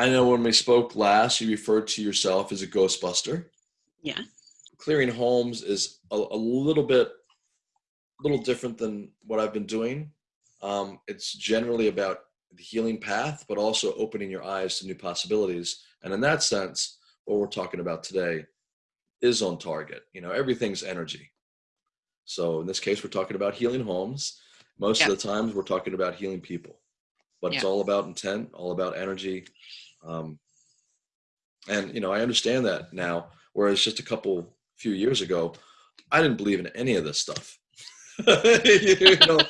I know when we spoke last, you referred to yourself as a Ghostbuster. Yeah. Clearing homes is a, a little bit, a little different than what I've been doing. Um, it's generally about the healing path, but also opening your eyes to new possibilities. And in that sense, what we're talking about today is on target. You know, everything's energy. So in this case, we're talking about healing homes. Most Yeah. of the times, we're talking about healing people, but it's all about intent, all about energy. Um, and you know, I understand that now. Whereas just a couple few years ago, I didn't believe in any of this stuff. you know,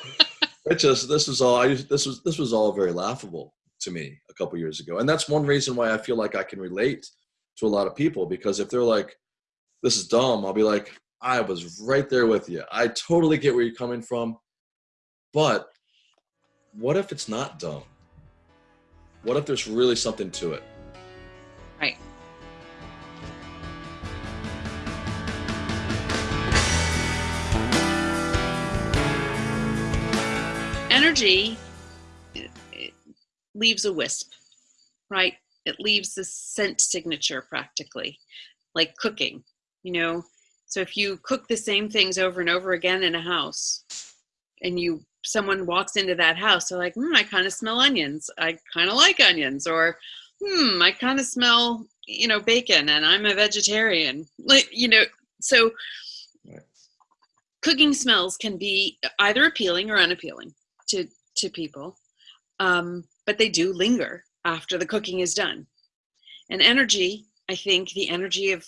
it just this was all I this was this was all very laughable to me a couple years ago, and that's one reason why I feel like I can relate to a lot of people because if they're like, "This is dumb," I'll be like, "I was right there with you. I totally get where you're coming from, but what if it's not dumb? What if there's really something to it?" Right. Energy leaves a wisp, right? It leaves the scent signature practically, like cooking, you know. So if you cook the same things over and over again in a house, and you someone walks into that house, they're like, hmm, I kind of smell onions. I kind of like onions, or hmm, I kind of smell, you know, bacon and I'm a vegetarian. Like, you know, so Right. cooking smells can be either appealing or unappealing to to people. Um, but they do linger after the cooking is done. And energy, I think the energy of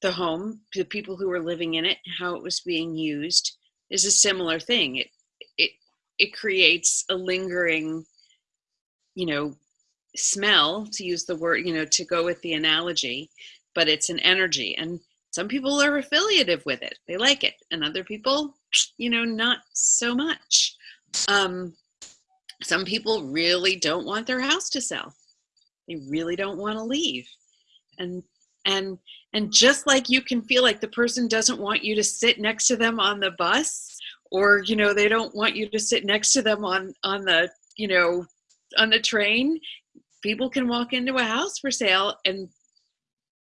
the home, the people who were living in it, how it was being used is a similar thing. It it it creates a lingering, you know, smell to use the word you know to go with the analogy but it's an energy and some people are affiliative with it. They like it and other people you know not so much. Um some people really don't want their house to sell. They really don't want to leave. And and and just like you can feel like the person doesn't want you to sit next to them on the bus or you know they don't want you to sit next to them on on the you know on the train people can walk into a house for sale and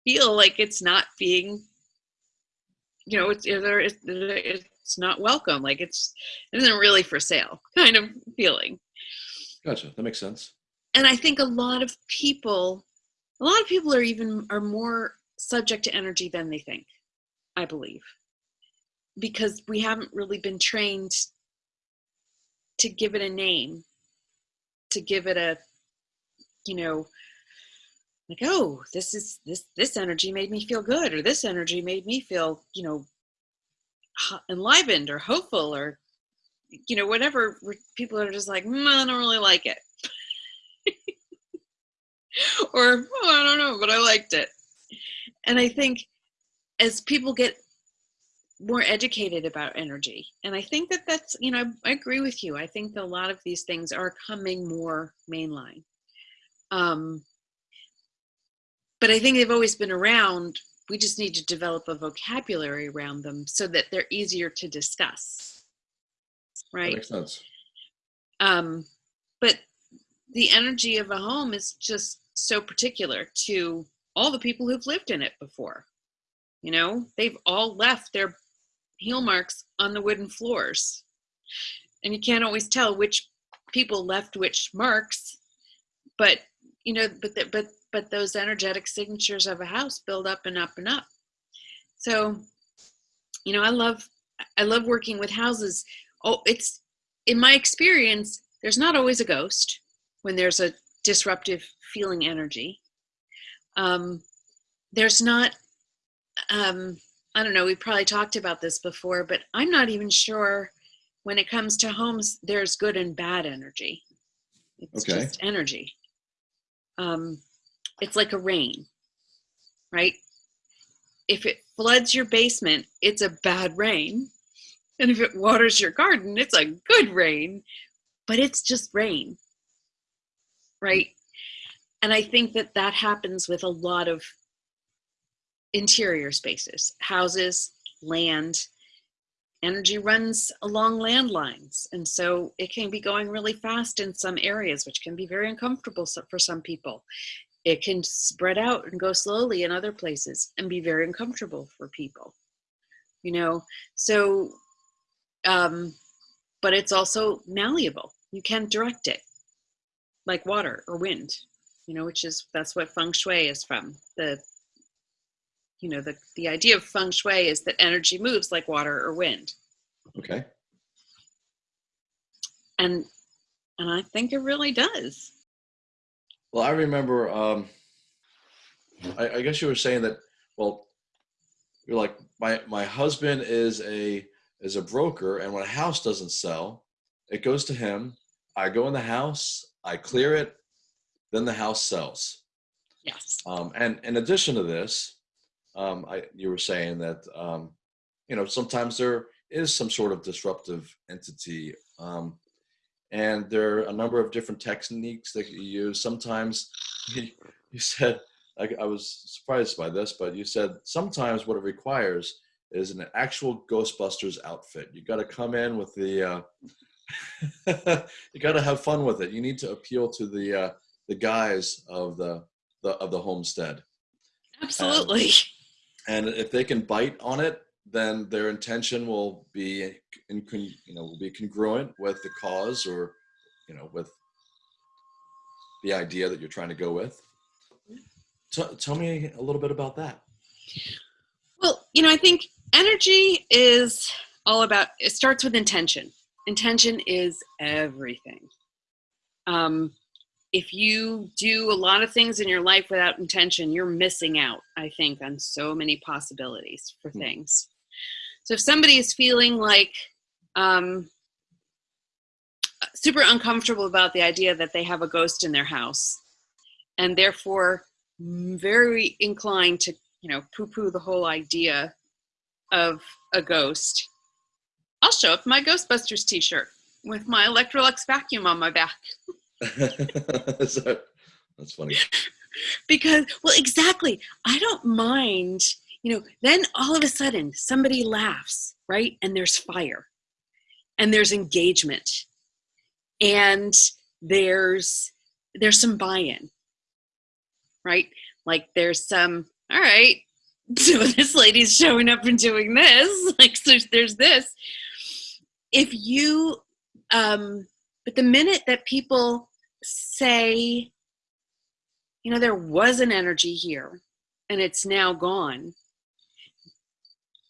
feel like it's not being you know it's either it's, it's not welcome like it's it isn't really for sale kind of feeling Gotcha. That makes sense. and i think a lot of people a lot of people are even are more subject to energy than they think i believe because we haven't really been trained to give it a name to give it a you know like oh this is this this energy made me feel good or this energy made me feel you know enlivened or hopeful or you know whatever people are just like mm, i don't really like it. Or oh, i don't know but i liked it. And i think as people get more educated about energy. And i think that that's you know i agree with you. I think that a lot of these things are coming more mainline. Um but i think they've always been around. We just need to develop a vocabulary around them so that they're easier to discuss. That right? makes sense. um but the energy of a home is just so particular to all the people who've lived in it before. You know they've all left their heel marks on the wooden floors. And you can't always tell which people left which marks but you know but the, but but those energetic signatures of a house build up and up and up. So you know i love i love working with houses. Oh it's in my experience there's not always a ghost when there's a disruptive feeling energy. Um, there's not um, i don't know we probably talked about this before but i'm not even sure when it comes to homes there's good and bad energy. It's Okay. just energy. Um, it's like a rain right? If it floods your basement it's a bad rain. And if it waters your garden it's a good rain but it's just rain right? And i think that that happens with a lot of interior spaces houses land. Energy runs along landlines and so it can be going really fast in some areas which can be very uncomfortable for some people. It can spread out and go slowly in other places and be very uncomfortable for people you know? So um but it's also malleable. You can direct it like water or wind you know which is that's what feng shui is from the you know the the idea of feng shui is that energy moves like water or wind Okay. and and i think it really does Well, I remember. Um, I, I guess you were saying that. Well, you're like my my husband is a is a broker, and when a house doesn't sell, it goes to him. I go in the house, I clear it, then the house sells. yes Um, and in addition to this, um, I, you were saying that um, you know sometimes there is some sort of disruptive entity, um, and there are a number of different techniques that you use. Sometimes you, said I, I was surprised by this, but you said sometimes what it requires is an actual Ghostbusters outfit. You got to come in with the. Uh, you got to have fun with it. You need to appeal to the uh, the guys of the, the of the homestead absolutely and if they can bite on it then their intention will be in, you know will be congruent with the cause or you know with the idea that you're trying to go with T- tell me a little bit about that Well, you know, I think energy is all about, it starts with intention. Intention is everything. Um, if you do a lot of things in your life without intention, you're missing out, I think, on so many possibilities for Hmm. things. So if somebody is feeling like um, super uncomfortable about the idea that they have a ghost in their house, and therefore very inclined to you know poo-poo the whole idea of a ghost i'll show up my ghostbusters t-shirt with my electrolux vacuum on my back So- that's funny. Because well exactly. I don't mind you know then all of a sudden somebody laughs right and there's fire and there's engagement and there's there's some buy-in right? Like there's some all right so this lady's showing up and doing this like so there's this. If you um but the minute that people say you know there was an energy here and it's now gone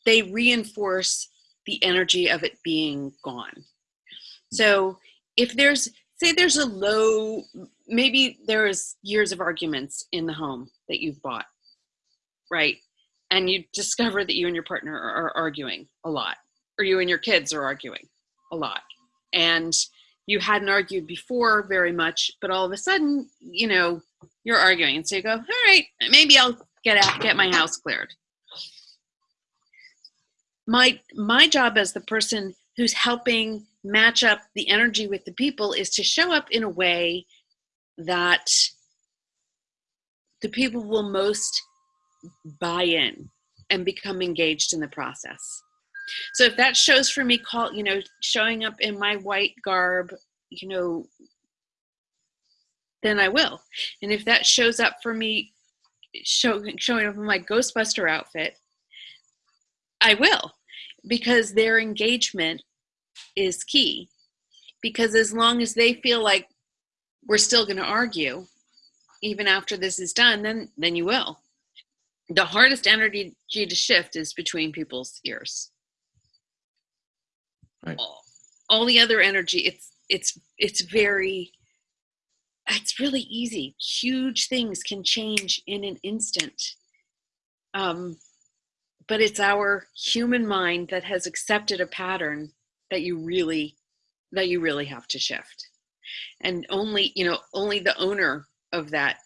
they reinforce the energy of it being gone. So if there's say there's a low maybe there is years of arguments in the home that you've bought right? And you discover that you and your partner are, are arguing a lot or you and your kids are arguing a lot. And you hadn't argued before very much but all of a sudden you know you're arguing. And so you go all right maybe i'll get out get my house cleared. My my job as the person who's helping match up the energy with the people is to show up in a way that the people will most buy in and become engaged in the process so if that shows for me call you know showing up in my white garb you know then i will. And if that shows up for me show, showing up in my ghostbuster outfit i will. Because their engagement is key. Because as long as they feel like we're still going to argue even after this is done then then you will. The hardest energy to shift is between people's ears Right. all, all the other energy it's it's it's very it's really easy. Huge things can change in an instant. Um but it's our human mind that has accepted a pattern that you really that you really have to shift. And only you know only the owner of that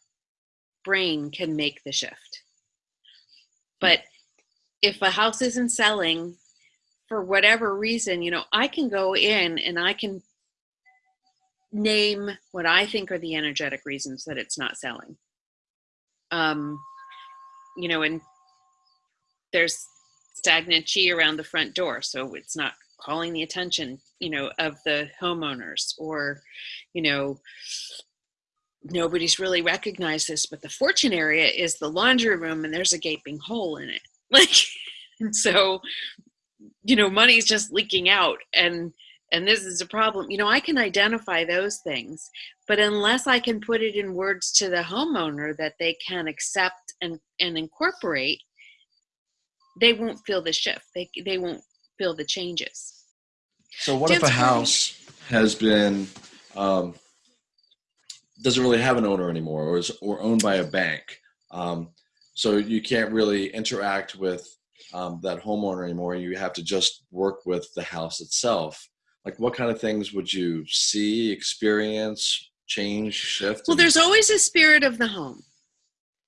brain can make the shift. But if a house isn't selling for whatever reason you know i can go in and i can name what i think are the energetic reasons that it's not selling um you know and there's stagnant chi around the front door so it's not calling the attention you know of the homeowners or you know nobody's really recognized this, but the fortune area is the laundry room, and there's a gaping hole in it. Like, so, you know, money's just leaking out, and and this is a problem. You know, I can identify those things, but unless I can put it in words to the homeowner that they can accept and and incorporate, they won't feel the shift. They they won't feel the changes. So what if a house has been um, doesn't really have an owner anymore, or is or owned by a bank? Um, so you can't really interact with um, that homeowner anymore. You have to just work with the house itself. Like, what kind of things would you see, experience, change, shift? Well, there's always a spirit of the home.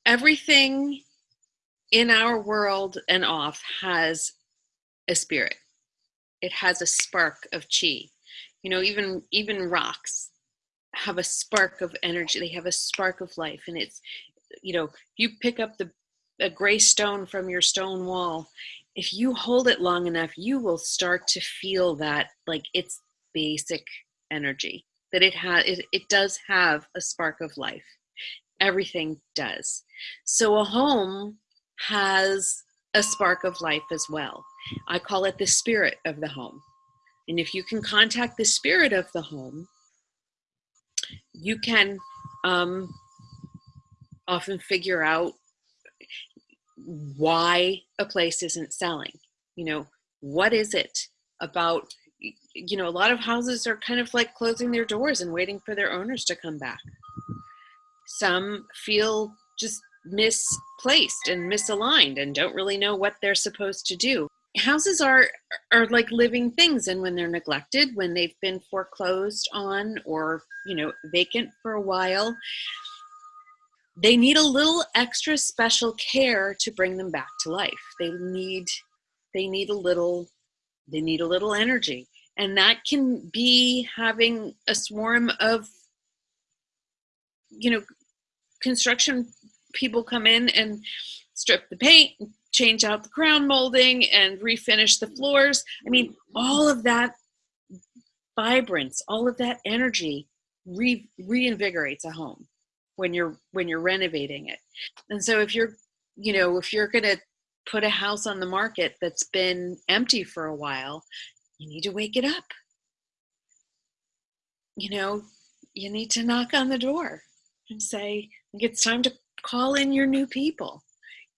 Everything in our world and off has a spirit. It has a spark of chi. You know, even even rocks have a spark of energy. They have a spark of life, and it's you know, you pick up the a gray stone from your stone wall. If you hold it long enough, you will start to feel that like it's basic energy that it has it, it does have a spark of life. Everything does. So a home has a spark of life as well. I call it the spirit of the home. And if you can contact the spirit of the home you can um, often figure out why a place isn't selling. You know what is it about you know a lot of houses are kind of like closing their doors and waiting for their owners to come back. Some feel just misplaced and misaligned and don't really know what they're supposed to do. Houses are are like living things and when they're neglected when they've been foreclosed on or you know vacant for a while they need a little extra special care to bring them back to life. They need they need a little they need a little energy. And that can be having a swarm of you know construction people come in and strip the paint change out the crown molding and refinish the floors. I mean all of that vibrance all of that energy re- reinvigorates a home when you're when you're renovating it. And so if you're you know if you're going to put a house on the market that's been empty for a while you need to wake it up. You know you need to knock on the door and say it's time to call in your new people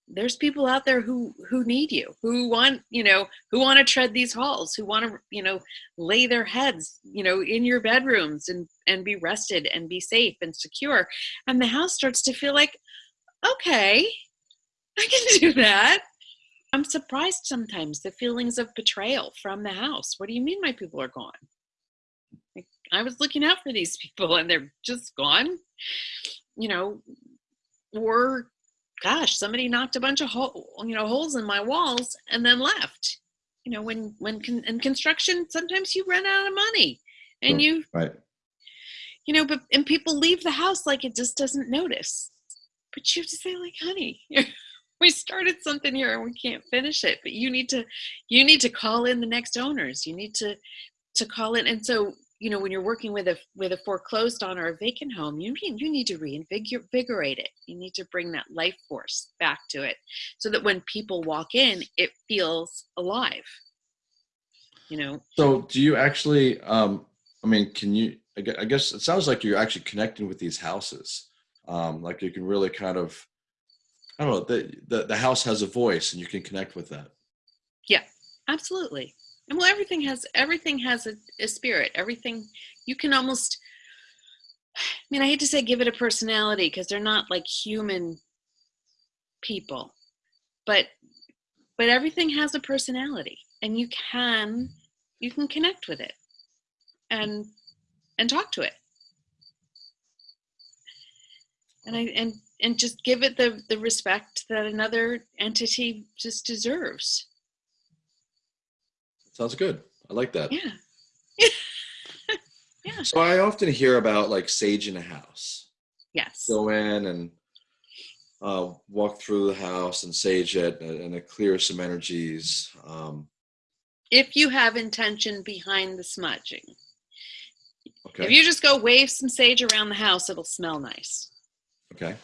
there's people out there who who need you who want you know who want to tread these halls who want to you know lay their heads you know in your bedrooms and and be rested and be safe and secure. And the house starts to feel like okay i can do that. I'm surprised sometimes the feelings of betrayal from the house. What do you mean my people are gone? Like, i was looking out for these people and they're just gone you know or gosh somebody knocked a bunch of hole, you know holes in my walls and then left. You know when when con- in construction sometimes you run out of money and hmm, you right. you know but and people leave the house like it just doesn't notice. But you have to say like honey we started something here and we can't finish it. But you need to you need to call in the next owners. You need to to call in. And so you know when you're working with a with a foreclosed on or a vacant home you need you need to reinvigorate it you need to bring that life force back to it so that when people walk in it feels alive you know So, do you actually? Um, I mean, can you? I guess it sounds like you're actually connecting with these houses. Um, like you can really kind of, I don't know. The, the the house has a voice, and you can connect with that. Yeah, absolutely and well everything has everything has a, a spirit. Everything you can almost i mean i hate to say give it a personality because they're not like human people but but everything has a personality and you can you can connect with it and and talk to it. And i and and just give it the the respect that another entity just deserves Sounds good. I like that. yeah yeah So I often hear about like sage in a house. yes Go in and uh, walk through the house and sage it, and, and it clears some energies. Um, if you have intention behind the smudging Okay. If you just go wave some sage around the house, it'll smell nice. okay.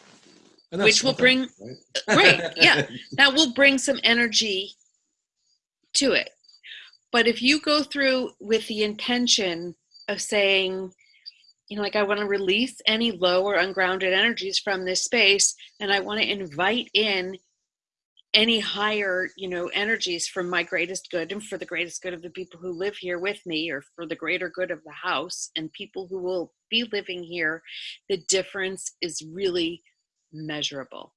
And Which will bring- right? right, yeah. That will bring some energy to it. But if you go through with the intention of saying, you know, like I want to release any low or ungrounded energies from this space, and I want to invite in any higher, you know, energies from my greatest good and for the greatest good of the people who live here with me, or for the greater good of the house and people who will be living here, the difference is really measurable.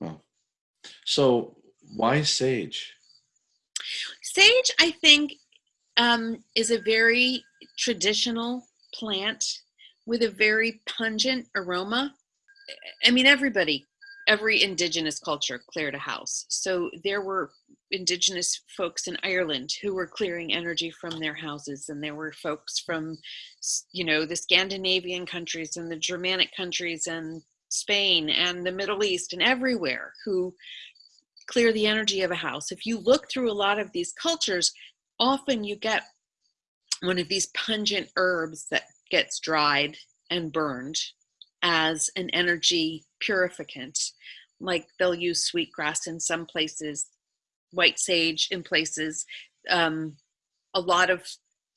Hmm. So why sage? Sage, I think, um, is a very traditional plant with a very pungent aroma. I mean, everybody, every indigenous culture cleared a house. So there were indigenous folks in Ireland who were clearing energy from their houses, and there were folks from, you know, the Scandinavian countries and the Germanic countries and Spain and the Middle East and everywhere who clear the energy of a house. If you look through a lot of these cultures, often you get one of these pungent herbs that gets dried and burned as an energy purificant. Like they'll use sweetgrass in some places, white sage in places. Um, a lot of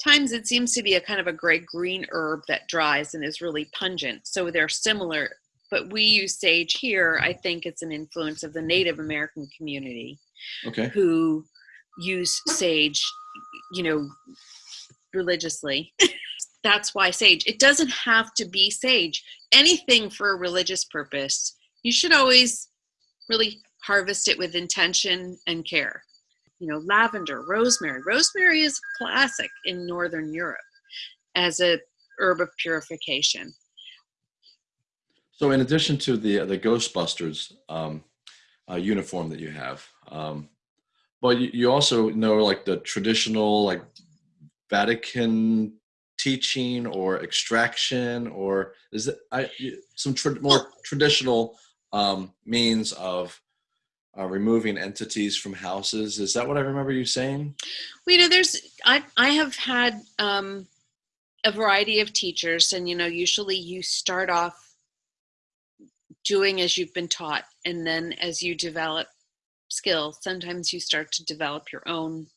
times it seems to be a kind of a gray green herb that dries and is really pungent. So they're similar but we use sage here. I think it's an influence of the Native American community Okay. who use sage, you know, religiously. That's why sage. It doesn't have to be sage. Anything for a religious purpose, you should always really harvest it with intention and care. You know, lavender, rosemary. Rosemary is classic in Northern Europe as a herb of purification. So in addition to the the Ghostbusters um, uh, uniform that you have, um, but you, you also know like the traditional like Vatican teaching or extraction, or is it I, some tra- more traditional um, means of uh, removing entities from houses? Is that what I remember you saying? Well, you know, there's I I have had um, a variety of teachers, and you know, usually you start off doing as you've been taught, and then as you develop skills, sometimes you start to develop your own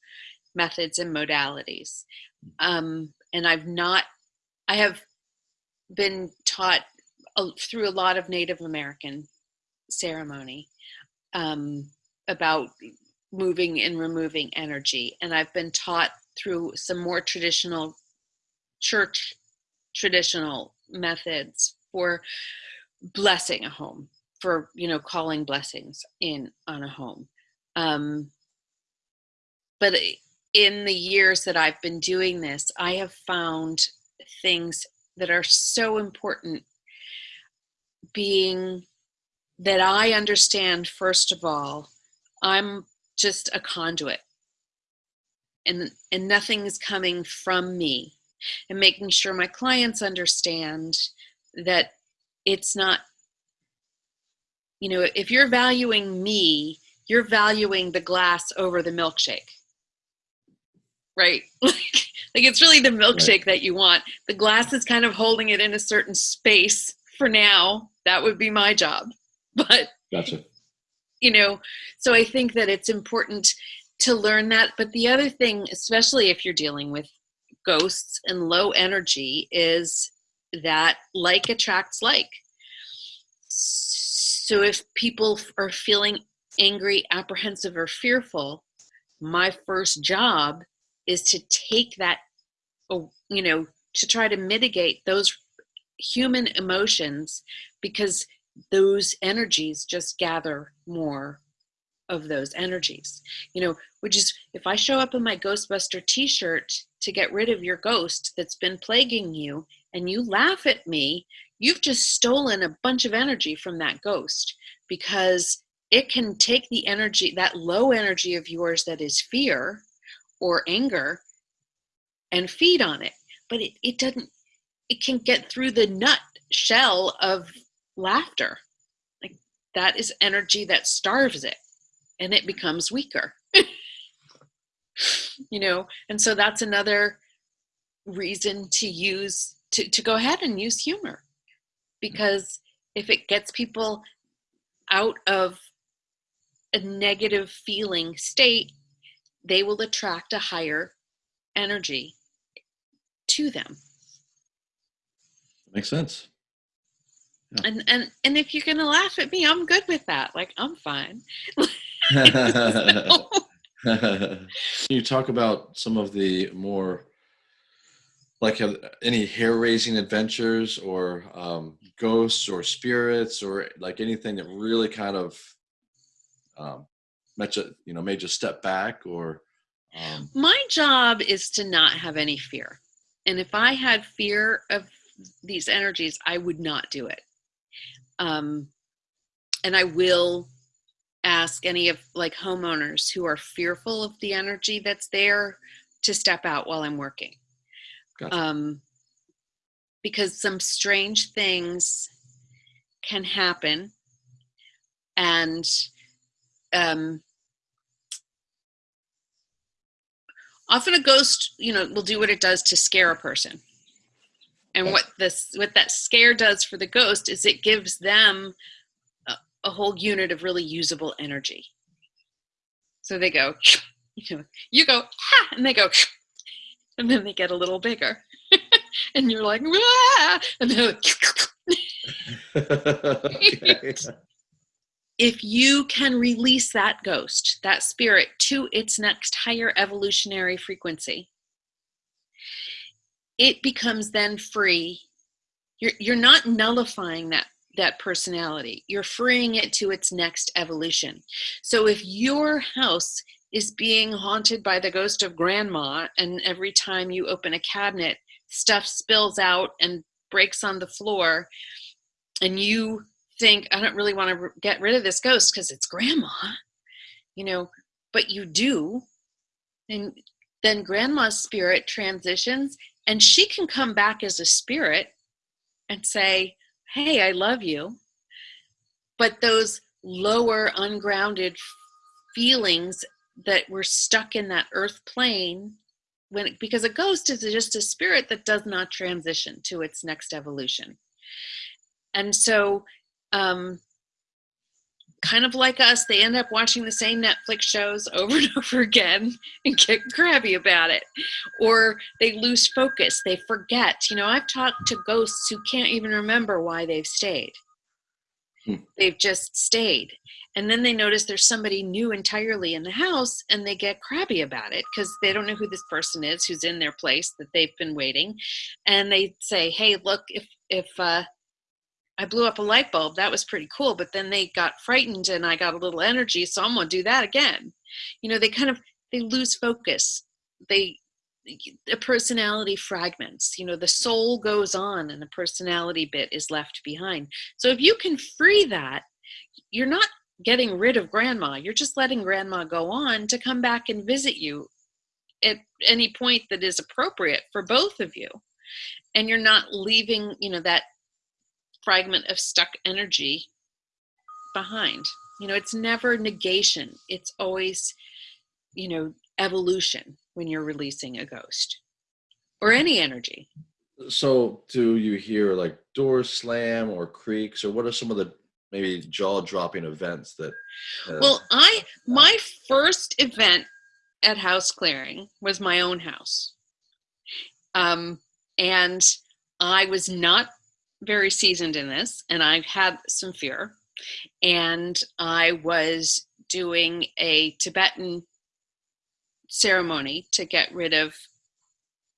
methods and modalities. Um, and I've not, I have been taught a, through a lot of Native American ceremony um, about moving and removing energy. And I've been taught through some more traditional church traditional methods for blessing a home, for you know calling blessings in on a home. Um, but in the years that I've been doing this, I have found things that are so important. Being that I understand first of all, I'm just a conduit. And and nothing is coming from me. And making sure my clients understand that it's not you know if you're valuing me you're valuing the glass over the milkshake. Right? Like like it's really the milkshake that you want. The glass is kind of holding it in a certain space for now. That would be my job. But Gotcha. you know so i think that it's important to learn that. But the other thing especially if you're dealing with ghosts and low energy is that like attracts like. So if people are feeling angry apprehensive or fearful my first job is to take that you know to try to mitigate those human emotions because those energies just gather more of those energies. You know which is if i show up in my ghostbuster t-shirt to get rid of your ghost that's been plaguing you and you laugh at me you've just stolen a bunch of energy from that ghost because it can take the energy that low energy of yours that is fear or anger and feed on it. But it, it doesn't it can get through the nut shell of laughter. Like that is energy that starves it and it becomes weaker. You know and so that's another reason to use to, to go ahead and use humor. Because if it gets people out of a negative feeling state they will attract a higher energy to them. Makes sense. and and and if you're gonna laugh at me i'm good with that. Like i'm fine. Can you talk about some of the more like have any hair raising adventures or um, ghosts or spirits or like anything that really kind of um, you, you know made you step back or um, my job is to not have any fear. And if i had fear of these energies i would not do it. Um, and i will ask any of like homeowners who are fearful of the energy that's there to step out while i'm working Gotcha. um, because some strange things can happen and um, often a ghost you know will do what it does to scare a person. And what this what that scare does for the ghost is it gives them a, a whole unit of really usable energy. So they go you know you go ha and they go and then they get a little bigger and you're like "Wah!" and they're okay. if you can release that ghost, that spirit, to its next higher evolutionary frequency, it becomes then free. You're, you're not nullifying that, that personality, you're freeing it to its next evolution. So if your house is being haunted by the ghost of grandma, and every time you open a cabinet, stuff spills out and breaks on the floor, and you think i don't really want to get rid of this ghost because it's grandma you know but you do and then grandma's spirit transitions and she can come back as a spirit and say hey i love you but those lower ungrounded feelings that we're stuck in that earth plane when because a ghost is just a spirit that does not transition to its next evolution and so um, kind of like us, they end up watching the same Netflix shows over and over again and get crabby about it. Or they lose focus, they forget. You know, I've talked to ghosts who can't even remember why they've stayed. Hmm. They've just stayed. And then they notice there's somebody new entirely in the house and they get crabby about it because they don't know who this person is who's in their place that they've been waiting. And they say, hey, look, if, if, uh, I blew up a light bulb. That was pretty cool. But then they got frightened and I got a little energy. So I'm going to do that again. You know, they kind of, they lose focus. They, the personality fragments, you know, the soul goes on and the personality bit is left behind. So if you can free that, you're not getting rid of grandma. You're just letting grandma go on to come back and visit you at any point that is appropriate for both of you. And you're not leaving, you know, that fragment of stuck energy behind. You know, it's never negation, it's always, you know, evolution when you're releasing a ghost or any energy. So, do you hear like doors slam or creaks, or what are some of the maybe jaw-dropping events that? Uh, Well, I my first event at house clearing was my own house. Um, and I was not very seasoned in this, and I had some fear. And I was doing a Tibetan ceremony to get rid of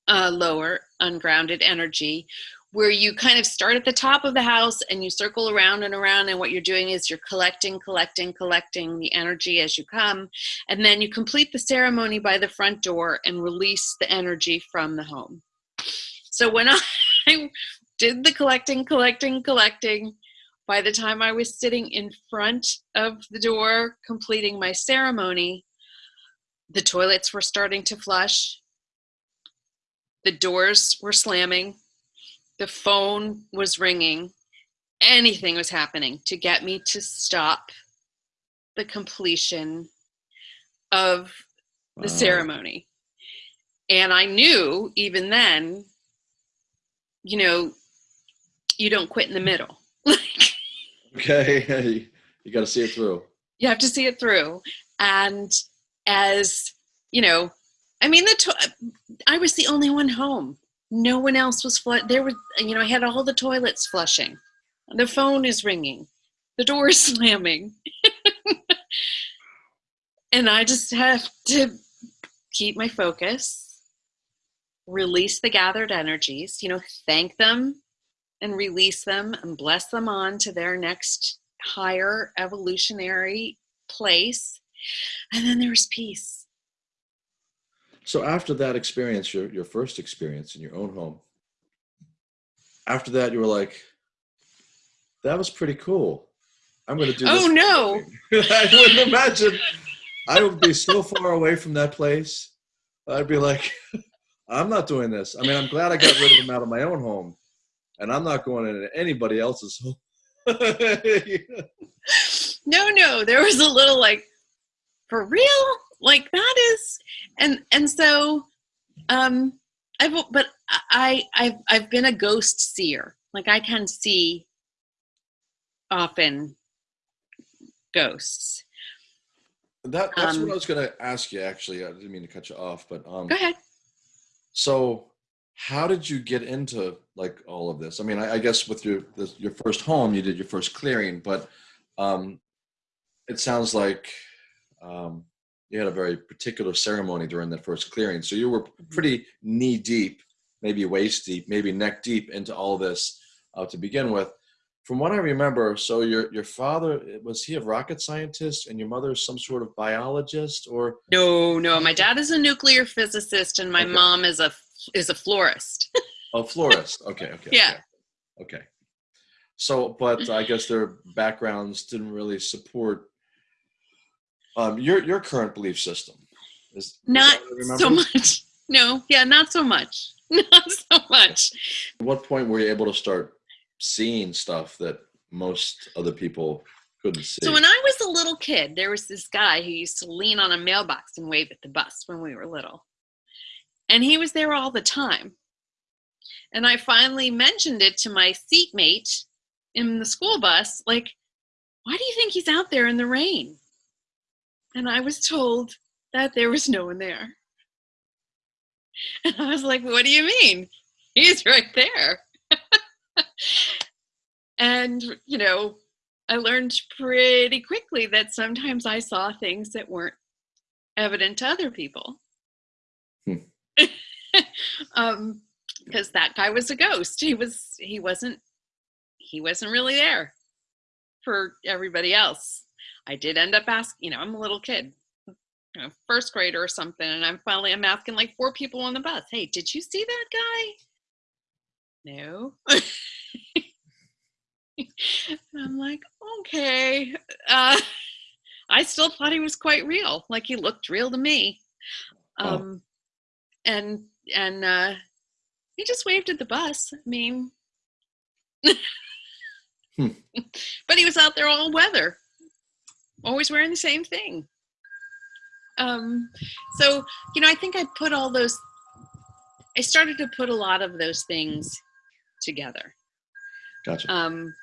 uh, lower ungrounded energy where you kind of start at the top of the house and you circle around and around and what you're doing is you're collecting collecting collecting the energy as you come and then you complete the ceremony by the front door and release the energy from the home. So when i did the collecting collecting collecting by the time i was sitting in front of the door completing my ceremony the toilets were starting to flush the doors were slamming the phone was ringing anything was happening to get me to stop the completion of the wow. ceremony and I knew even then, you know, you don't quit in the middle. okay, you got to see it through. You have to see it through, and as you know, I mean, the I was the only one home. No one else was flush. There was, you know, I had all the toilets flushing. The phone is ringing. The door is slamming. and I just have to keep my focus, release the gathered energies, you know, thank them and release them and bless them on to their next higher evolutionary place. And then there was peace. So after that experience, your your first experience in your own home, after that you were like, that was pretty cool. I'm going to do. Oh no! I wouldn't imagine. I would be so far away from that place. I'd be like, I'm not doing this. I mean, I'm glad I got rid of them out of my own home, and I'm not going into anybody else's home. no, no, there was a little like, for real, like that is, and and so, um, I've but I I've I've been a ghost seer. Like I can see often ghosts. That, that's Um, what I was going to ask you. Actually, I didn't mean to cut you off, but um, Go ahead. so how did you get into like all of this? I mean, I, I guess with your this, your first home, you did your first clearing, but um, it sounds like um, you had a very particular ceremony during that first clearing. So you were pretty knee deep, maybe waist deep, maybe neck deep into all this uh, to begin with. From what I remember, so your your father was he a rocket scientist, and your mother some sort of biologist, or No, no. My dad is a nuclear physicist, and my Okay. mom is a is a florist. a florist? Okay, okay, Yeah. okay. okay. So, but I guess their backgrounds didn't really support um, your your current belief system. Is, Not that what I so much. No, yeah, not so much. Not so much. At what point were you able to start seeing stuff that most other people couldn't see? So when I was a little kid, there was this guy who used to lean on a mailbox and wave at the bus when we were little. And he was there all the time. And I finally mentioned it to my seatmate in the school bus, like, why do you think he's out there in the rain? And I was told that there was no one there. And I was like, what do you mean? He's right there. and, you know, I learned pretty quickly that sometimes I saw things that weren't evident to other people. Hmm. um, because that guy was a ghost. He was he wasn't he wasn't really there for everybody else. I did end up asking, you know, I'm a little kid, you know, first grader or something, and I'm finally I'm asking like four people on the bus, hey, did you see that guy? No. And I'm like, okay. Uh, I still thought he was quite real. Like he looked real to me. Oh. Um, and and uh, he just waved at the bus. I mean, Hmm. but he was out there all weather, always wearing the same thing. Um, so you know, I think I put all those. I started to put a lot of those things together Gotcha. um,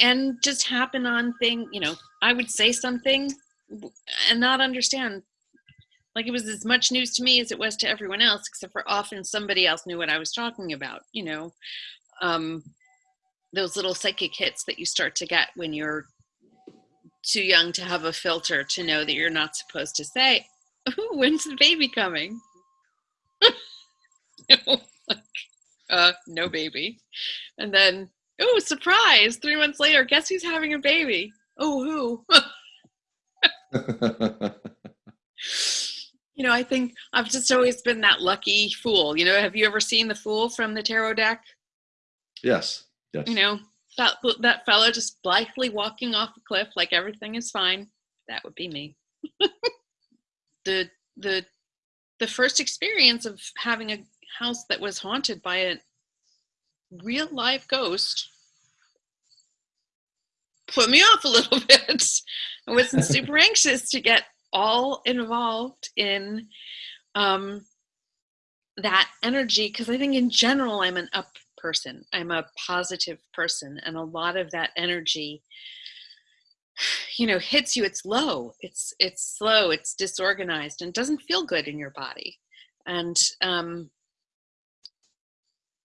and just happen on thing you know i would say something and not understand like it was as much news to me as it was to everyone else except for often somebody else knew what i was talking about you know um, those little psychic hits that you start to get when you're too young to have a filter to know that you're not supposed to say Ooh, when's the baby coming? Uh, no baby. And then oh surprise three months later guess who's having a baby? Oh who? You know i think i've just always been that lucky fool. You know have you ever seen the fool from the tarot deck? Yes. Yes. you know that that fellow just blithely walking off a cliff like everything is fine. That would be me. The the the first experience of having a house that was haunted by a real live ghost put me off a little bit. I wasn't super anxious to get all involved in um that energy because i think in general i'm an up person. I'm a positive person and a lot of that energy you know hits you. It's low. It's it's slow. It's disorganized and doesn't feel good in your body. And um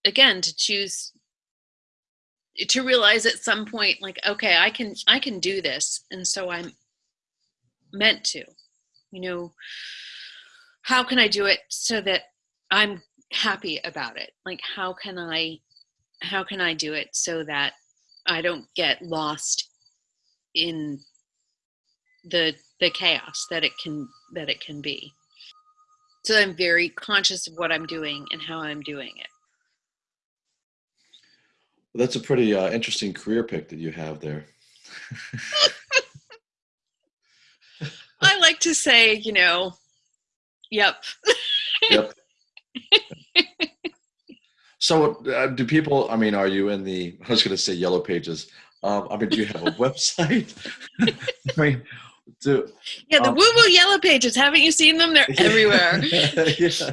again to choose to realize at some point like okay i can i can do this and so i'm meant to. You know how can i do it so that i'm happy about it? Like how can i how can i do it so that i don't get lost in the the chaos that it can that it can be? So i'm very conscious of what i'm doing and how i'm doing it. Well, that's a pretty uh, interesting career pick that you have there. I like to say you know yep. Yep so uh, do people i mean are you in the i was going to say yellow pages um, i mean do you have a website? I mean do, yeah the um, woo woo yellow pages haven't you seen them? They're everywhere. Yeah.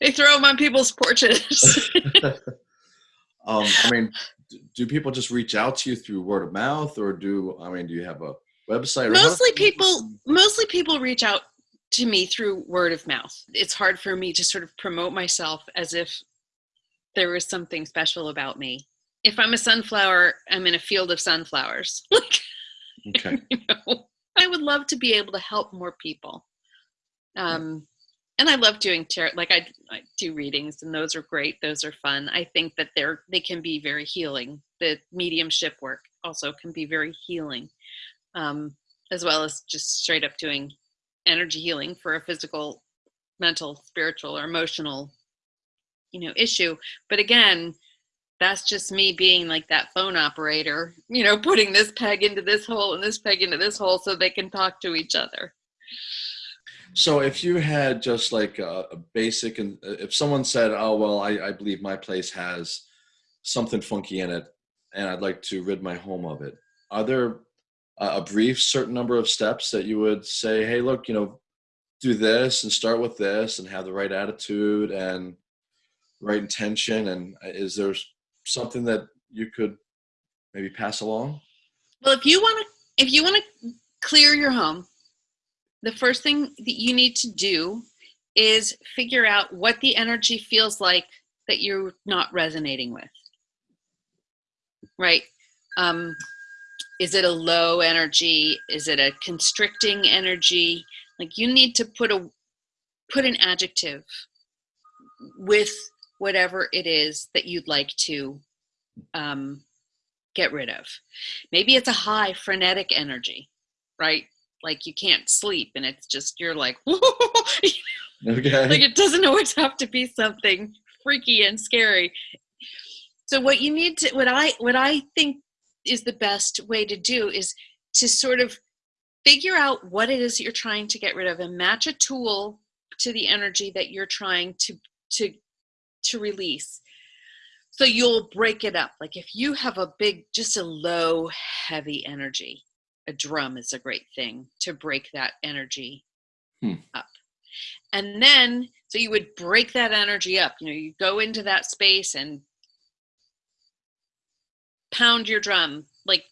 they throw them on people's porches. Um, i mean do people just reach out to you through word of mouth or do i mean do you have a website mostly people mostly people reach out to me through word of mouth. It's hard for me to sort of promote myself as if there was something special about me. If i'm a sunflower i'm in a field of sunflowers. Like okay. you know i would love to be able to help more people. Um and i love doing tarot like I, I do readings and those are great those are fun. I think that they're they can be very healing. The mediumship work also can be very healing um as well as just straight up doing energy healing for a physical mental spiritual or emotional you know issue. But again that's just me being like that phone operator you know putting this peg into this hole and this peg into this hole so they can talk to each other. So if you had just like a, a basic and if someone said oh well I, I believe my place has something funky in it and i'd like to rid my home of it are there a brief certain number of steps that you would say hey look you know do this and start with this and have the right attitude and right intention and uh, is there something that you could maybe pass along? Well if you want to if you want to clear your home the first thing that you need to do is figure out what the energy feels like that you're not resonating with. Right? Um, is it a low energy? Is it a constricting energy? Like you need to put a put an adjective with whatever it is that you'd like to um, get rid of. Maybe it's a high frenetic energy right? Like you can't sleep and it's just you're like okay. like it doesn't always have to be something freaky and scary. So what you need to what i what i think is the best way to do is to sort of figure out what it is that you're trying to get rid of and match a tool to the energy that you're trying to to to release. So you'll break it up. Like if you have a big just a low heavy energy a drum is a great thing to break that energy hmm. up. And then so you would break that energy up. You know you go into that space and pound your drum like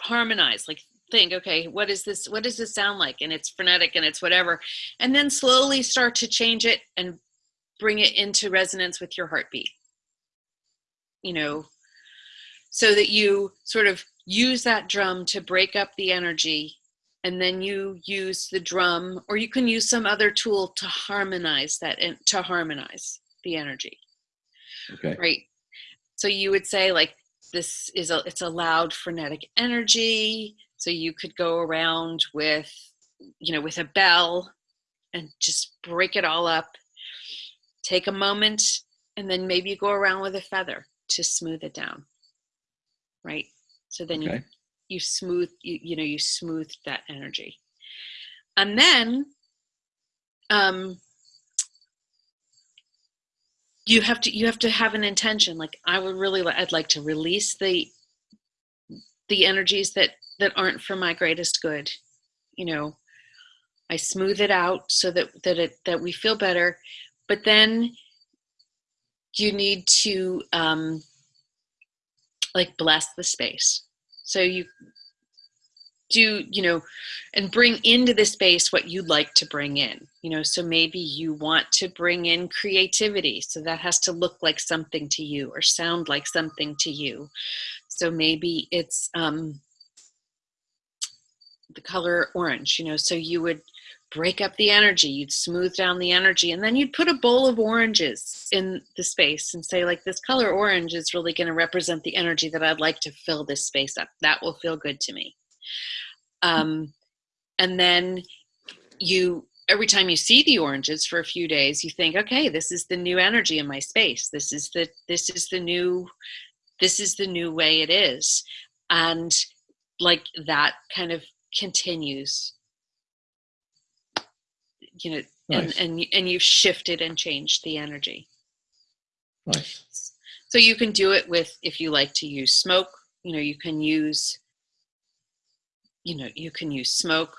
harmonize like think okay what is this what does this sound like? And it's frenetic and it's whatever. And then slowly start to change it and bring it into resonance with your heartbeat you know so that you sort of use that drum to break up the energy and then you use the drum or you can use some other tool to harmonize that and to harmonize the energy. Okay. Right? So you would say like this is a it's a loud frenetic energy so you could go around with you know with a bell and just break it all up take a moment and then maybe you go around with a feather to smooth it down right? So then okay. you you smooth you, you know you smooth that energy. And then um you have to you have to have an intention. Like i would really i'd like to release the the energies that that aren't for my greatest good. You know i smooth it out so that that it that we feel better but then you need to um, like bless the space. So you do, you know, and bring into the space what you'd like to bring in. You know, so maybe you want to bring in creativity. So that has to look like something to you or sound like something to you. So maybe it's um, the color orange, you know, so you would break up the energy you'd smooth down the energy and then you'd put a bowl of oranges in the space and say like this color orange is really going to represent the energy that i'd like to fill this space up. That will feel good to me. Um, and then you every time you see the oranges for a few days you think okay this is the new energy in my space. This is the this is the new this is the new way it is. And like that kind of continues you know Nice. and and and you've shifted and changed the energy Nice. so you can do it with if you like to use smoke you know you can use you know you can use smoke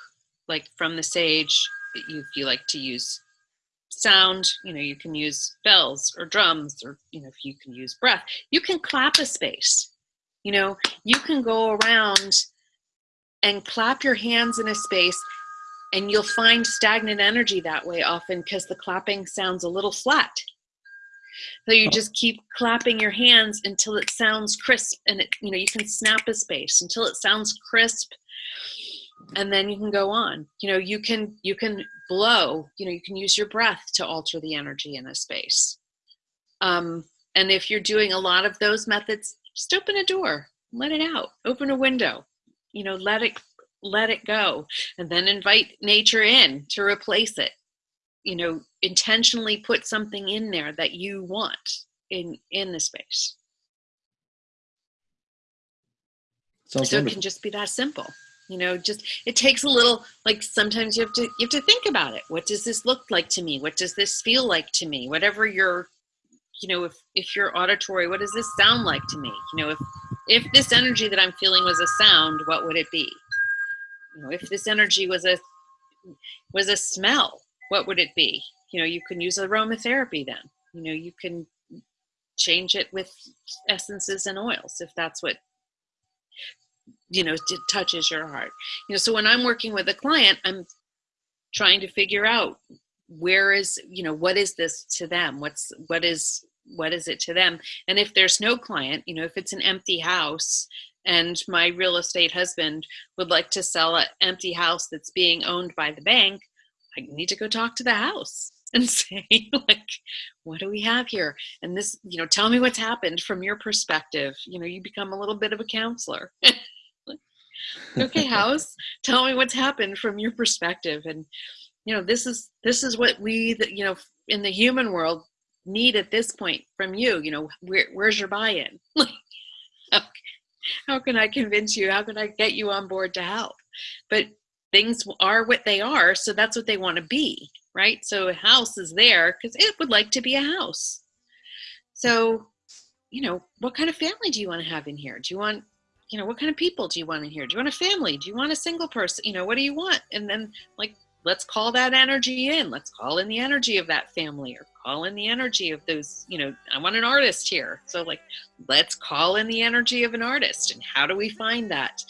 like from the sage you, if you like to use sound you know you can use bells or drums or you know if you can use breath you can clap a space you know you can go around and clap your hands in a space and you'll find stagnant energy that way often because the clapping sounds a little flat. So you just keep clapping your hands until it sounds crisp and it you know you can snap a space until it sounds crisp and then you can go on. You know you can you can blow you know you can use your breath to alter the energy in a space. Um, and if you're doing a lot of those methods just open a door let it out open a window you know let it let it go and then invite nature in to replace it. You know intentionally put something in there that you want in in the space. Sounds so it can just be that simple. You know just it takes a little like sometimes you have to you have to think about it. What does this look like to me? What does this feel like to me? Whatever your you know if if you're auditory what does this sound like to me? You know if if this energy that i'm feeling was a sound what would it be you know if this energy was a was a smell what would it be? You know you can use aromatherapy then. You know you can change it with essences and oils if that's what you know touches your heart. You know so when i'm working with a client i'm trying to figure out where is you know what is this to them? What's what is what is it to them? And if there's no client you know if it's an empty house and my real estate husband would like to sell an empty house that's being owned by the bank i need to go talk to the house and say like what do we have here? And this you know tell me what's happened from your perspective. You know you become a little bit of a counselor. Okay house tell me what's happened from your perspective. And you know this is this is what we you know in the human world need at this point from you. You know where, where's your buy-in? Like how can i convince you? How can i get you on board to help? But things are what they are so that's what they want to be right? So a house is there because it would like to be a house. So you know what kind of family do you want to have in here? Do you want you know what kind of people do you want in here? Do you want a family? Do you want a single person you know what do you want? And then like let's call that energy in. Let's call in the energy of that family or call in the energy of those you know i want an artist here. So like let's call in the energy of an artist. And how do we find that?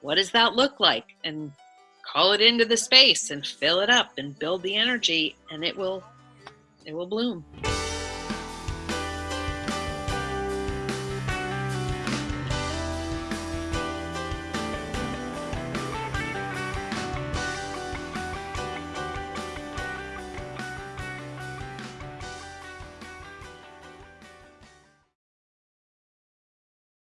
What does that look like? And call it into the space and fill it up and build the energy and it will it will bloom